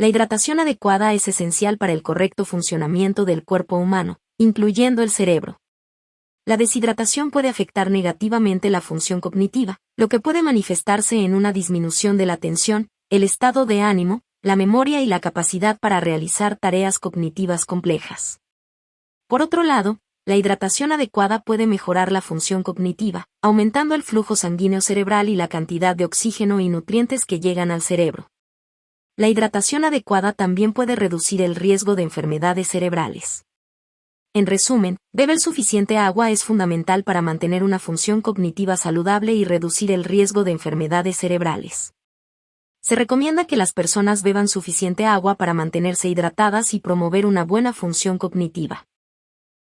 La hidratación adecuada es esencial para el correcto funcionamiento del cuerpo humano, incluyendo el cerebro. La deshidratación puede afectar negativamente la función cognitiva, lo que puede manifestarse en una disminución de la atención, el estado de ánimo, la memoria y la capacidad para realizar tareas cognitivas complejas. Por otro lado, la hidratación adecuada puede mejorar la función cognitiva, aumentando el flujo sanguíneo cerebral y la cantidad de oxígeno y nutrientes que llegan al cerebro. La hidratación adecuada también puede reducir el riesgo de enfermedades cerebrales. En resumen, beber suficiente agua es fundamental para mantener una función cognitiva saludable y reducir el riesgo de enfermedades cerebrales. Se recomienda que las personas beban suficiente agua para mantenerse hidratadas y promover una buena función cognitiva.